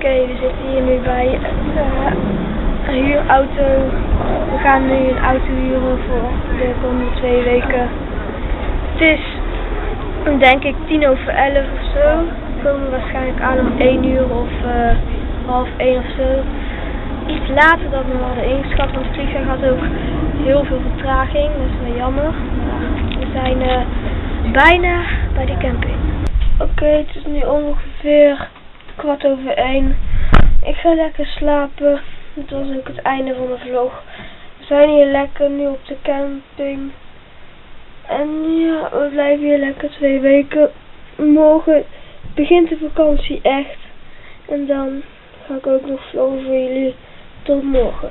Oké, we zitten hier nu bij eh, een huurauto. We gaan nu een auto huren voor de komende twee weken. Het is denk ik tien over elf of zo. We komen waarschijnlijk aan om één uur of eh, half één of zo. Iets later dan we hadden ingeschat, want het vliegtuig had ook heel veel vertraging. Dat is wel jammer. We zijn eh, bijna bij de camping. Oké, het is nu ongeveer kwart over één. Ik ga lekker slapen. Dat was ook het einde van de vlog. We zijn hier lekker nu op de camping. En ja, we blijven hier lekker twee weken. Morgen begint de vakantie echt. En dan ga ik ook nog vloggen voor jullie. Tot morgen.